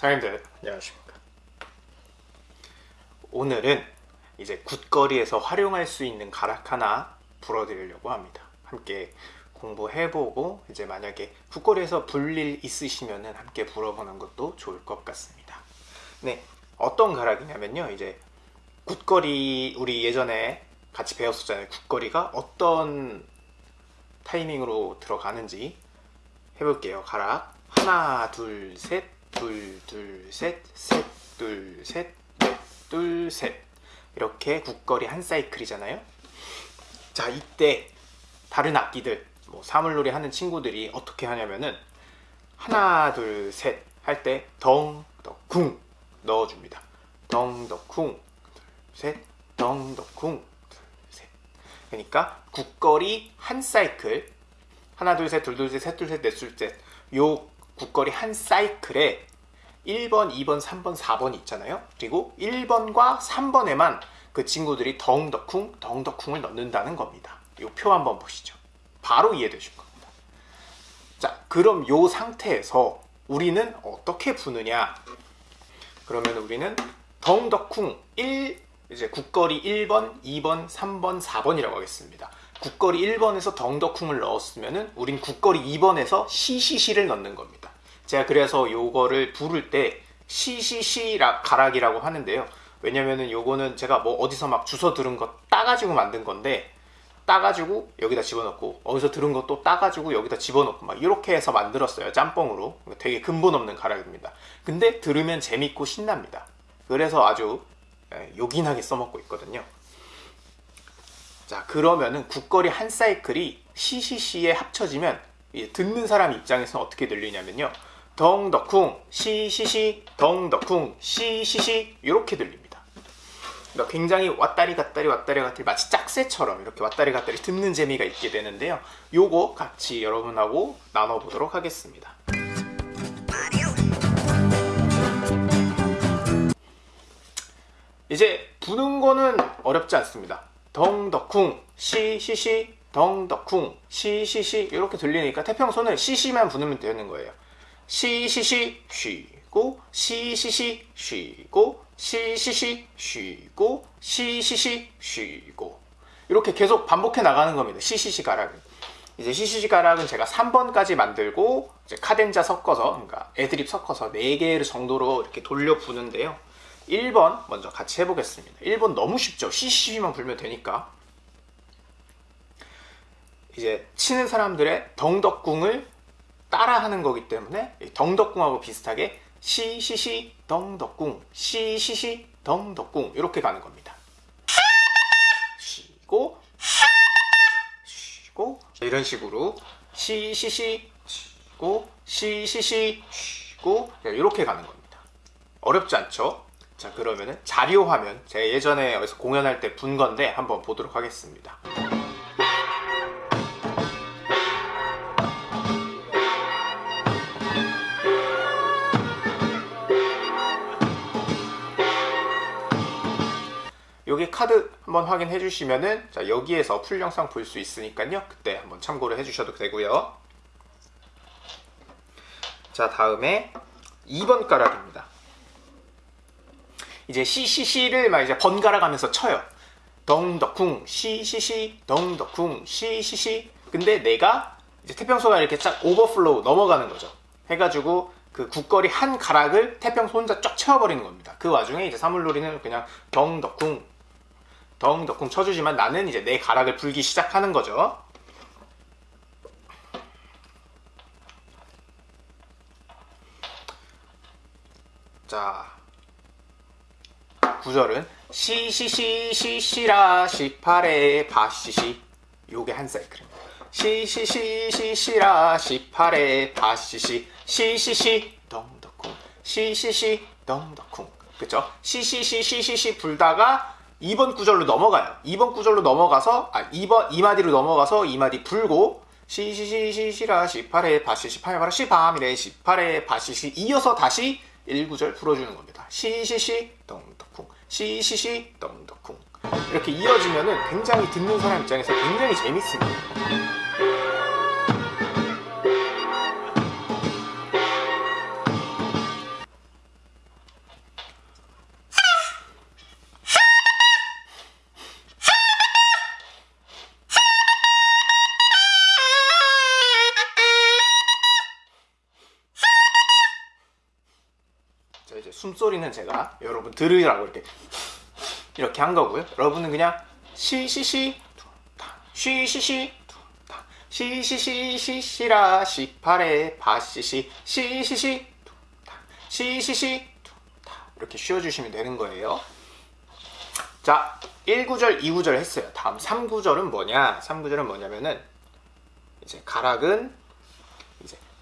사장님들. 안녕하십니까. 오늘은 이제 굿거리에서 활용할 수 있는 가락 하나 불어드리려고 합니다. 함께 공부해보고 이제 만약에 굿거리에서 불일 있으시면 함께 불어보는 것도 좋을 것 같습니다. 네 어떤 가락이냐면요. 이제 굿거리 우리 예전에 같이 배웠었잖아요. 굿거리가 어떤 타이밍으로 들어가는지 해볼게요. 가락 하나 둘셋 둘, 둘, 셋, 셋, 둘, 셋, 넷, 둘, 셋 이렇게 국거리 한 사이클이잖아요 자 이때 다른 악기들 뭐 사물놀이 하는 친구들이 어떻게 하냐면은 하나 둘 셋 할 때 덩, 더, 쿵 넣어줍니다 덩, 더, 쿵 셋, 덩, 더, 쿵 셋. 그러니까 국거리 한 사이클 하나 둘 셋 둘 둘 셋 셋 둘 셋 넷둘 셋요 국거리 한 사이클에 1번, 2번, 3번, 4번이 있잖아요. 그리고 1번과 3번에만 그 친구들이 덩덕쿵, 덩덕쿵을 넣는다는 겁니다. 이 표 한번 보시죠. 바로 이해되실 겁니다. 자, 그럼 이 상태에서 우리는 어떻게 부느냐? 그러면 우리는 덩덕쿵 1, 이제 국거리 1번, 2번, 3번, 4번이라고 하겠습니다. 국거리 1번에서 덩덕쿵을 넣었으면 우린 국거리 2번에서 시시시를 넣는 겁니다. 제가 그래서 요거를 부를 때 시시시 가락이라고 하는데요. 왜냐면은 요거는 제가 뭐 어디서 막 주워 들은 거 따가지고 만든 건데 따가지고 여기다 집어넣고 어디서 들은 것도 따가지고 여기다 집어넣고 막 이렇게 해서 만들었어요 짬뽕으로. 되게 근본 없는 가락입니다. 근데 들으면 재밌고 신납니다. 그래서 아주 예, 요긴하게 써먹고 있거든요. 자 그러면은 국거리 한 사이클이 시시시에 합쳐지면 듣는 사람 입장에서는 어떻게 들리냐면요 덩덕쿵 시시시 덩덕쿵 시시시 이렇게 들립니다. 그러니까 굉장히 왔다리 갔다리 왔다리 갔다리 마치 짝새처럼 이렇게 왔다리 갔다리 듣는 재미가 있게 되는데요. 요거 같이 여러분하고 나눠보도록 하겠습니다. 이제 부는 거는 어렵지 않습니다. 덩덕쿵 시시시 덩덕쿵 시시시 이렇게 들리니까 태평소는 시시만 부르면 되는 거예요 시시시 쉬고 시시시 쉬고 시시시 쉬고 시시시 쉬고. 이렇게 계속 반복해 나가는 겁니다. 시시시 가락은. 이제 시시시 가락은 제가 3번까지 만들고 이제 카덴자 섞어서 그러니까 애드립 섞어서 4개 정도로 이렇게 돌려 부는데요. 1번 먼저 같이 해보겠습니다. 1번 너무 쉽죠? 시시시만 불면 되니까. 이제 치는 사람들의 덩덕궁을 따라하는 거기 때문에 덩덕궁하고 비슷하게 시시시 덩덕궁 시시시 덩덕궁 이렇게 가는 겁니다. 쉬고 쉬고 이런 식으로 시시시 쉬고 시시시 쉬고 이렇게 가는 겁니다. 어렵지 않죠? 자 그러면은 자료 화면. 제가 예전에 어디서 공연할 때 분 건데 한번 보도록 하겠습니다 여기 카드 한번 확인해 주시면은 자 여기에서 풀 영상 볼 수 있으니까요. 그때 한번 참고를 해 주셔도 되고요. 자 다음에 2번 가락입니다. 이제 시시시를 막 이제 번갈아 가면서 쳐요. 덩덕쿵 시시시 덩덕쿵 시시시 근데 내가 이제 태평소가 이렇게 쫙 overflow 넘어가는 거죠. 해가지고 그 굿거리 한 가락을 태평소 혼자 쫙 채워버리는 겁니다. 그 와중에 이제 사물놀이는 그냥 덩덕쿵 덩덕쿵 쳐주지만 나는 이제 내 가락을 불기 시작하는 거죠. 자, 구절은 시시시 시시라 시파레 바시시 요게 한 사이클입니다. 시시시 시시라 시파레 바시시 시시시 덩덕쿵 시시시 덩덕쿵 그쵸? 시시시 시시시 불다가 2번 구절로 넘어가요. 2번 구절로 넘어가서 아 2번 2마디로 넘어가서 2마디 불고 시시시시시라 시파레 바시시 파이바라 시밤이래 시파레 바시시 이어서 다시 1구절 풀어주는 겁니다. 시시시 덩덕쿵 시시시 덩덕쿵 이렇게 이어지면은 굉장히 듣는 사람 입장에서 굉장히 재밌습니다. 숨소리는 제가 여러분 들으라고 이렇게 이렇게 한 거고요. 여러분은 그냥 시시시 쉬시시 시시시 시시라 시파레 바시시 시시시 시시시 이렇게 쉬어주시면 되는 거예요. 자, 1구절, 2구절 했어요. 다음 3구절은 뭐냐? 3구절은 뭐냐면은 이제 가락은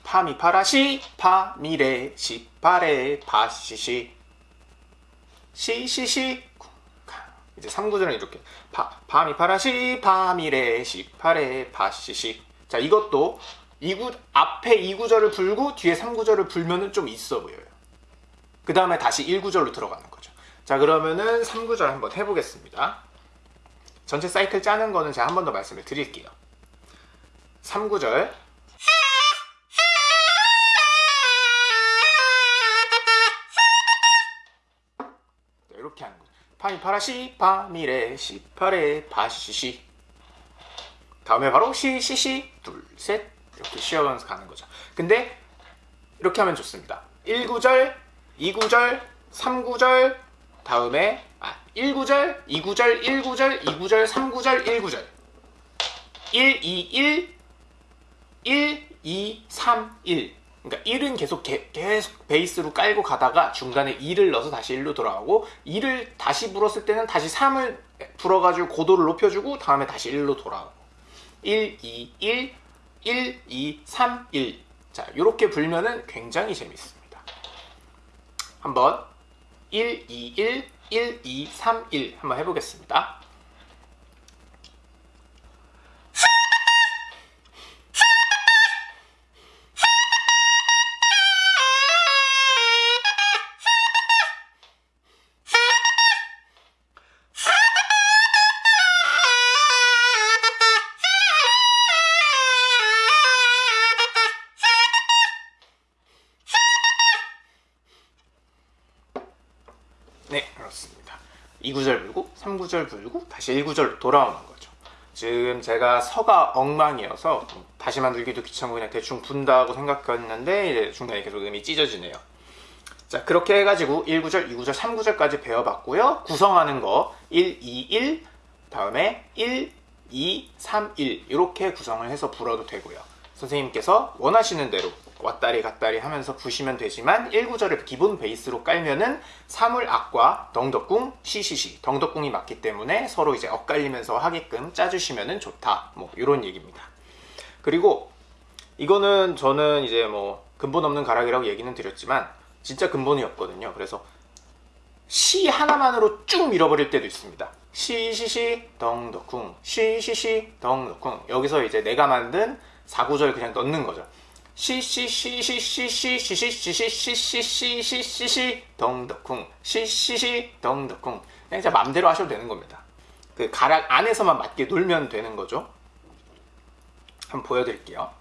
파미파라시 파미레 시파레 바시시. 시시시. 이제 3구절은 이렇게. 파, 파미파라시 파미레 시파레 바시시. 자 이것도 2구, 앞에 2구절을 불고 뒤에 3구절을 불면은 좀 있어 보여요. 그 다음에 다시 1구절로 들어가는 거죠. 자 그러면은 3구절 한번 해보겠습니다. 전체 사이클 짜는 거는 제가 한 번 더 말씀을 드릴게요. 3구절 파미파라 시 파미레 시파레 바시시 다음에 바로 시시시. 둘셋. 이렇게 쉬어가면서 가는 거죠. 근데 이렇게 하면 좋습니다. 1구절, 2구절, 3구절 다음에 아 1구절, 2구절, 1구절, 2구절, 3구절, 1구절. 1, 2, 1 1, 2, 3, 1 그러니까 1은 계속 개, 계속 베이스로 깔고 가다가 중간에 2를 넣어서 다시 1로 돌아가고 2를 다시 불었을 때는 다시 3을 불어가지고 고도를 높여주고 다음에 다시 1로 돌아오고 1, 2, 1, 1, 2, 3, 1 자, 이렇게 불면은 굉장히 재밌습니다. 한번 1, 2, 1, 1, 2, 3, 1 한번 해보겠습니다. 네, 그렇습니다. 2구절 불고 3구절 불고 다시 1구절로 돌아오는 거죠. 지금 제가 서가 엉망이어서 다시 만들기도 귀찮고 그냥 대충 분다고 생각했는데 이제 중간에 계속 음이 찢어지네요. 자, 그렇게 해가지고 1구절, 2구절, 3구절까지 배워봤고요. 구성하는 거 1, 2, 1 다음에 1, 2, 3, 1 이렇게 구성을 해서 불어도 되고요. 선생님께서 원하시는 대로 왔다리 갔다리 하면서 부시면 되지만 1구절을 기본 베이스로 깔면은 사물악과 덩덕궁, 시시시. 덩덕궁이 맞기 때문에 서로 이제 엇갈리면서 하게끔 짜주시면 좋다. 뭐 이런 얘기입니다. 그리고 이거는 저는 이제 뭐 근본 없는 가락이라고 얘기는 드렸지만 진짜 근본이 없거든요. 그래서 시 하나만으로 쭉 밀어버릴 때도 있습니다. 시시시 덩덕궁. 시시시 덩덕궁. 여기서 이제 내가 만든 4구절 그냥 넣는 거죠 시시시시시시시시시시시시시시 덩덕쿵 시시시 덩덕쿵 그냥 제 맘대로 하셔도 되는 겁니다 그 가락 안에서만 맞게 놀면 되는 거죠 한번 보여드릴게요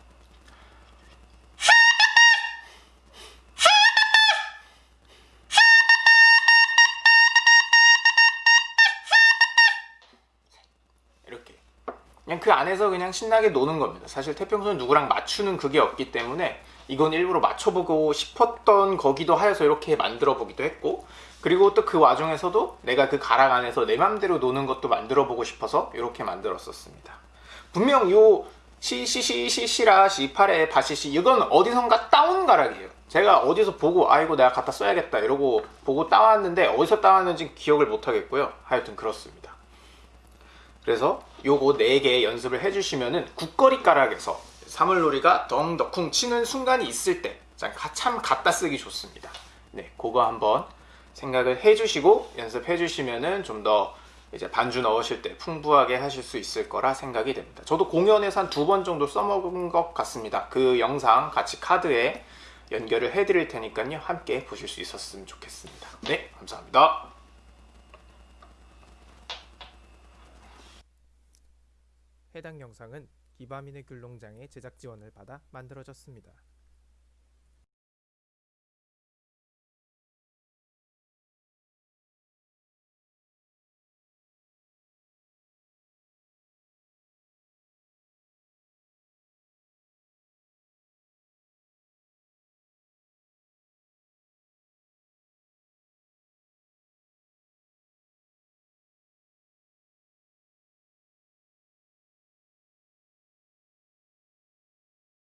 그냥 그 안에서 그냥 신나게 노는 겁니다. 사실 태평소는 누구랑 맞추는 그게 없기 때문에 이건 일부러 맞춰보고 싶었던 거기도 하여서 이렇게 만들어 보기도 했고 그리고 또 그 와중에서도 내가 그 가락 안에서 내 맘대로 노는 것도 만들어 보고 싶어서 이렇게 만들었었습니다. 분명 요 시시시시시라 시파레 바시시 이건 어디선가 따온 가락이에요. 제가 어디서 보고 아이고 내가 갖다 써야겠다 이러고 보고 따왔는데 어디서 따왔는지 기억을 못 하겠고요. 하여튼 그렇습니다. 그래서 요거 4개 연습을 해주시면은 국거리 가락에서 사물놀이가 덩덕쿵 치는 순간이 있을 때 참 갖다 쓰기 좋습니다. 네, 그거 한번 생각을 해주시고 연습해 주시면은 좀 더 이제 반주 넣으실 때 풍부하게 하실 수 있을 거라 생각이 됩니다. 저도 공연에서 한 두 번 정도 써먹은 것 같습니다. 그 영상 같이 카드에 연결을 해 드릴 테니까요. 함께 보실 수 있었으면 좋겠습니다. 네, 감사합니다. 해당 영상은 기바민의 귤농장의 제작 지원을 받아 만들어졌습니다.